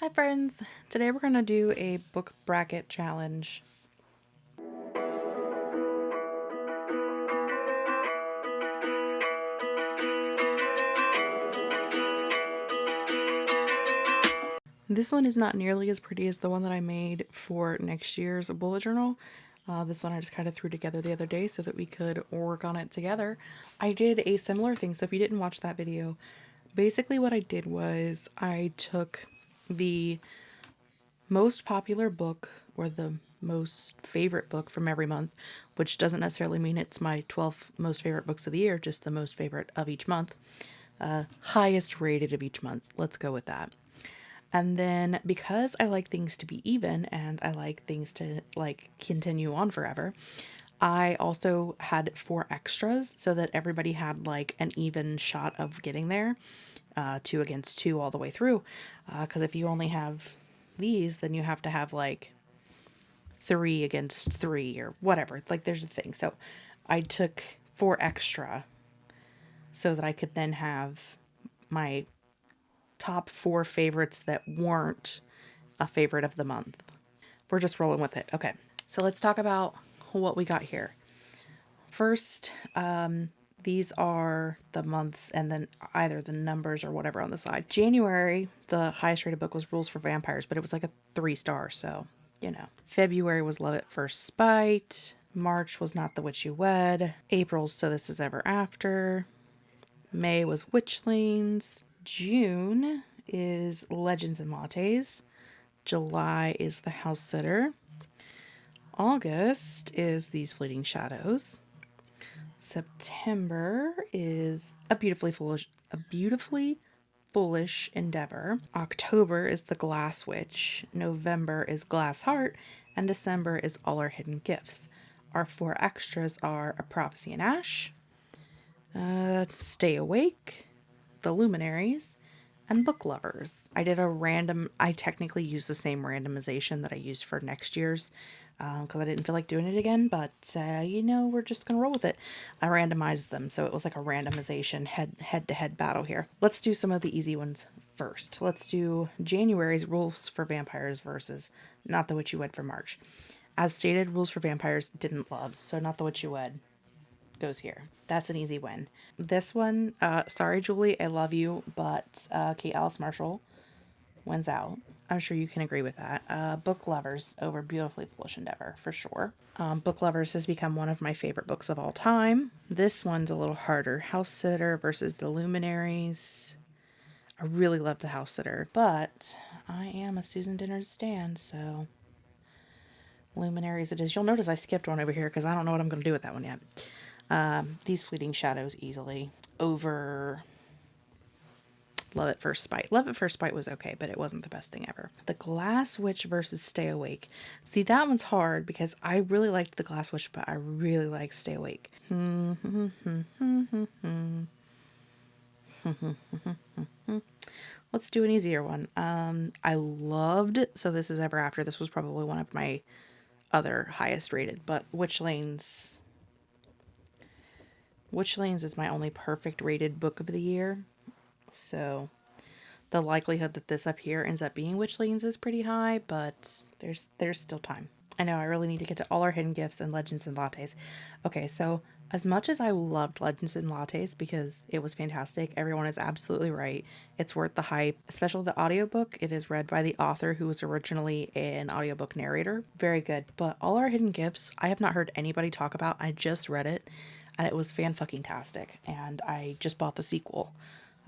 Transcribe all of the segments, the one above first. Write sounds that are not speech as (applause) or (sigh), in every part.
Hi friends! Today we're going to do a book bracket challenge. This one is not nearly as pretty as the one that I made for next year's bullet journal. Uh, this one I just kind of threw together the other day so that we could work on it together. I did a similar thing, so if you didn't watch that video, basically what I did was I took the most popular book or the most favorite book from every month, which doesn't necessarily mean it's my 12 most favorite books of the year, just the most favorite of each month. Uh, highest rated of each month. Let's go with that. And then because I like things to be even and I like things to like continue on forever, I also had four extras so that everybody had like an even shot of getting there, uh, two against two all the way through. Because uh, if you only have these, then you have to have like three against three or whatever. Like there's a thing. So I took four extra so that I could then have my top four favorites that weren't a favorite of the month. We're just rolling with it. Okay. So let's talk about what we got here. First, um, these are the months and then either the numbers or whatever on the side. January, the highest rated book was Rules for Vampires, but it was like a three star, so you know. February was Love at First Spite. March was Not the Witch You Wed. April, So This Is Ever After. May was Witchlings. June is Legends and Lattes. July is The House Sitter. August is These Fleeting Shadows. September is a beautifully foolish, a beautifully foolish endeavor. October is the Glass Witch. November is Glass Heart, and December is All Our Hidden Gifts. Our four extras are A Prophecy in Ash, uh, Stay Awake, The Luminaries, and Book Lovers. I did a random, I technically used the same randomization that I used for next year's because um, I didn't feel like doing it again, but uh, you know, we're just gonna roll with it. I randomized them, so it was like a randomization head head to head battle here. Let's do some of the easy ones first. Let's do January's rules for vampires versus Not the Witch You Wed for March. As stated, rules for vampires didn't love, so Not the Witch You Wed goes here. That's an easy win. This one, uh, sorry, Julie, I love you, but uh, Kate Alice Marshall wins out. I'm sure you can agree with that. Uh, Book Lovers over Beautifully Foolish Endeavor, for sure. Um, Book Lovers has become one of my favorite books of all time. This one's a little harder. House Sitter versus The Luminaries. I really love The House Sitter, but I am a Susan Dennard stand, so Luminaries it is. You'll notice I skipped one over here because I don't know what I'm going to do with that one yet. Um, these Fleeting Shadows easily over Love at First Spite. Love at First Spite was okay, but it wasn't the best thing ever. The Glass Witch versus Stay Awake. See, that one's hard because I really liked The Glass Witch, but I really like Stay Awake. Let's do an easier one. Um, I loved So This Is Ever After. This was probably one of my other highest rated, but Witchlings. Witch Lanes is my only perfect rated book of the year. So the likelihood that this up here ends up being Witchlings is pretty high, but there's there's still time. I know I really need to get to all our hidden gifts and legends and lattes. Okay, so as much as I loved Legends and Lattes because it was fantastic, everyone is absolutely right. It's worth the hype, especially the audiobook. It is read by the author who was originally an audiobook narrator. Very good. But All Our Hidden Gifts, I have not heard anybody talk about. I just read it and it was fan fucking tastic. And I just bought the sequel.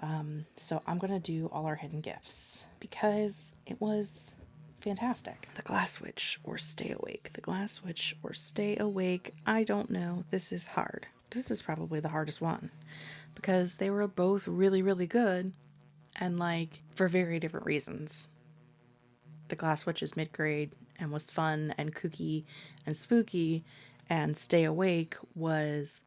Um, so I'm going to do all our hidden gifts because it was fantastic. The glass Witch or stay awake. The glass Witch or stay awake. I don't know. This is hard. This is probably the hardest one because they were both really, really good and like for very different reasons. The glass Witch is mid grade and was fun and kooky and spooky, and stay awake was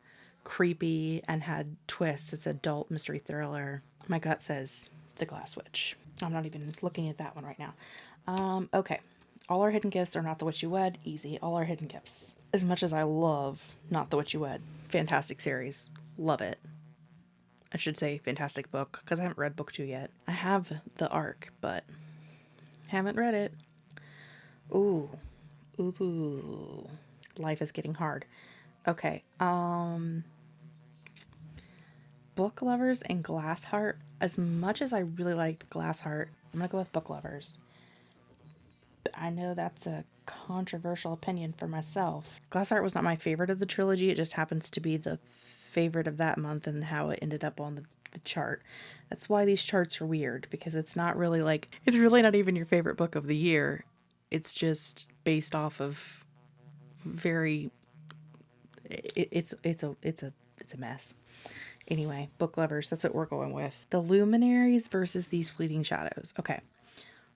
creepy and had twists. It's adult mystery thriller. My gut says The Glass Witch. I'm not even looking at that one right now. Um, okay. All our hidden gifts are not the witch you wed. Easy. All our hidden gifts. As much as I love Not the Witch You Wed, fantastic series. Love it. I should say fantastic book because I haven't read book two yet. I have the arc, but Haven't read it. Ooh. Ooh. Life is getting hard. Okay. Um Book Lovers and Glass Heart. As much as I really liked Glass Heart, I'm gonna go with Book Lovers. I know that's a controversial opinion for myself. Glass Heart was not my favorite of the trilogy. It just happens to be the favorite of that month and how it ended up on the, the chart. That's why these charts are weird because it's not really like, it's really not even your favorite book of the year. It's just based off of very, it, it's, it's a, it's a, it's a mess. Anyway, book lovers, that's what we're going with. The luminaries versus these fleeting shadows. Okay.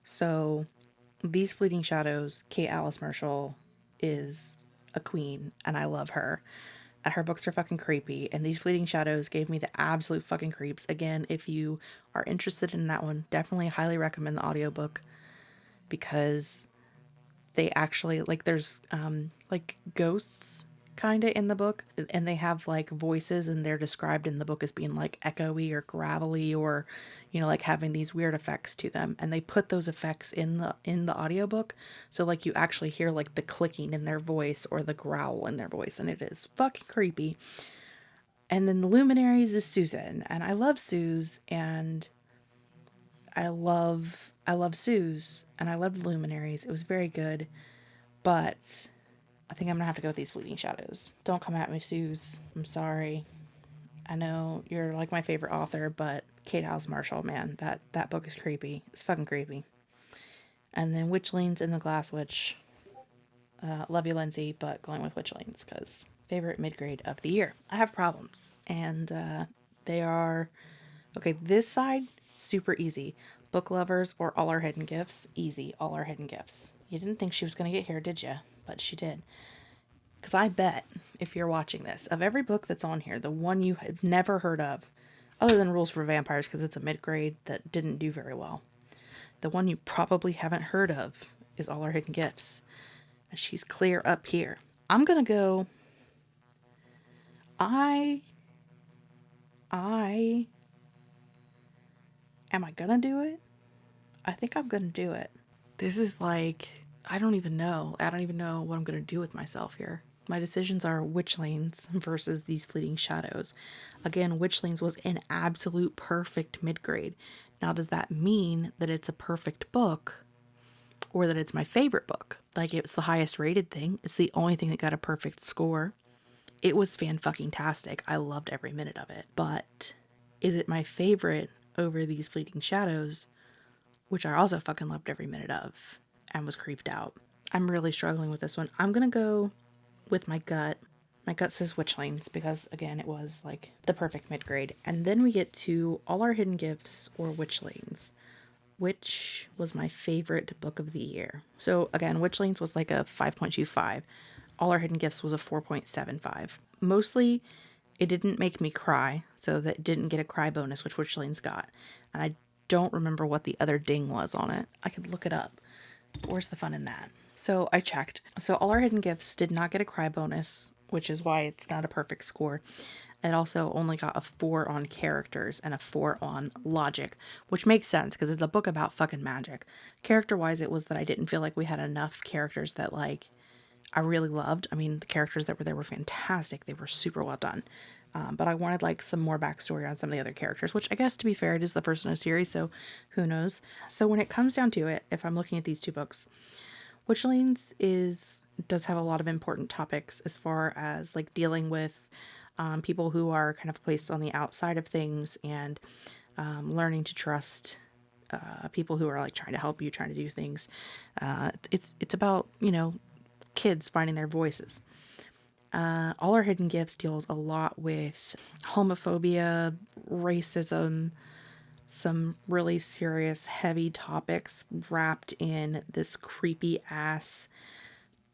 So these fleeting shadows, Kate Alice Marshall is a queen and I love her. And her books are fucking creepy. And these fleeting shadows gave me the absolute fucking creeps. Again, if you are interested in that one, definitely highly recommend the audiobook because they actually like there's um like ghosts kind of in the book and they have like voices and they're described in the book as being like echoey or gravelly or you know like having these weird effects to them. And they put those effects in the in the audiobook so like you actually hear like the clicking in their voice or the growl in their voice and it is fucking creepy. And then the luminaries is susan and i love suze and i love i love suze and i loved luminaries. It was very good. But I think I'm gonna have to go with these fleeting shadows. Don't come at me, Suze. I'm sorry. I know you're like my favorite author, but Kate Alice Marshall, man, that that book is creepy. It's fucking creepy. And then Witchlings in the Glass Witch. Uh, love you, Lindsay, but going with Witchlings because favorite mid grade of the year. I have problems, and uh, they are okay. This side super easy. Book lovers or all our hidden gifts easy. All our hidden gifts. You didn't think she was gonna get here, did you? but she did. Because I bet, if you're watching this, of every book that's on here, the one you have never heard of, other than Rules for Vampires, because it's a mid grade that didn't do very well, the one you probably haven't heard of is All Our Hidden Gifts. And she's clear up here. I'm going to go. I. I. Am I to do it? I think I'm to do it. This is like I don't even know. I don't even know what I'm to do with myself here. My decisions are which Witchlings (laughs) versus these fleeting shadows. Again, which Witchlings was an absolute perfect mid grade. Now, does that mean that it's a perfect book or that it's my favorite book? Like, it's the highest rated thing, it's the only thing that got a perfect score. It was fan fucking tastic. I loved every minute of it. But is it my favorite over these fleeting shadows, which I also fucking loved every minute of? and was creeped out. I'm really struggling with this one. I'm to go with my gut. My gut says Witchlings because, again, it was like the perfect mid grade. And then we get to All Our Hidden Gifts or Witchlings, which was my favorite book of the year. So, again, Witchlings was like a 5.25. All Our Hidden Gifts was a 4.75. Mostly, it didn't make me cry, so that didn't get a cry bonus, which Witchlings got. And I don't remember what the other ding was on it. I could look it up. Where's the fun in that? So I checked. So all our hidden gifts did not get a cry bonus, which is why it's not a perfect score. It also only got a four on characters and a four on logic, which makes sense because it's a book about fucking magic. Character wise, it was that I didn't feel like we had enough characters that like I really loved. I mean, the characters that were there were fantastic. They were super well done. Um, but I wanted like some more backstory on some of the other characters, which I guess to be fair, it is the first in a series, so who knows. So when it comes down to it, if I'm looking at these two books, Witchlings is does have a lot of important topics as far as like dealing with um, people who are kind of placed on the outside of things and um, learning to trust uh, people who are like trying to help you, trying to do things. Uh, it's it's about you know kids finding their voices. Uh, All Our Hidden Gifts deals a lot with homophobia, racism, some really serious, heavy topics wrapped in this creepy ass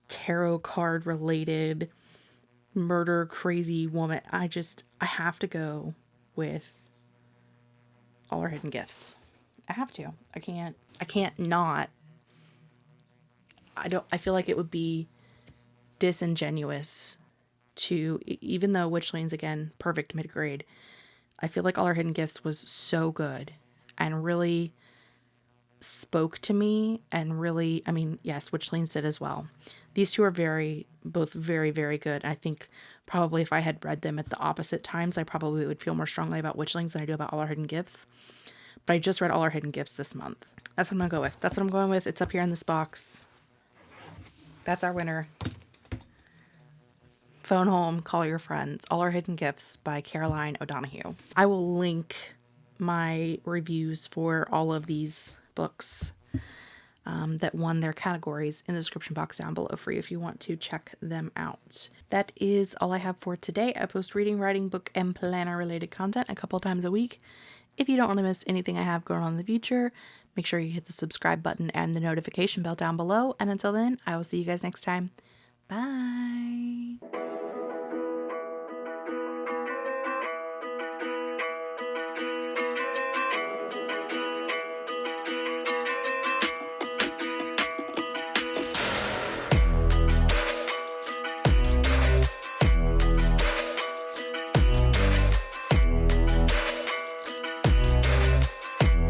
tarot card related murder crazy woman. I just, I have to go with All Our Hidden Gifts. I have to. I can't, I can't not. I don't, I feel like it would be disingenuous to even though Witchlings again perfect mid grade, I feel like all our hidden gifts was so good and really spoke to me and really, I mean, yes, Witchlings did as well. These two are very, both very, very good. I think probably if I had read them at the opposite times, I probably would feel more strongly about Witchlings than I do about All Our Hidden Gifts. But I just read All Our Hidden Gifts this month. That's what I'm to go with. That's what I'm going with. It's up here in this box. That's our winner. Phone Home, Call Your Friends, All Our Hidden Gifts by Caroline O'Donoghue. I will link my reviews for all of these books um, that won their categories in the description box down below for you if you want to check them out. That is all I have for today. I post reading, writing, book, and planner related content a couple times a week. If you don't want to miss anything I have going on in the future, make sure you hit the subscribe button and the notification bell down below. And until then, I will see you guys next time. Bye.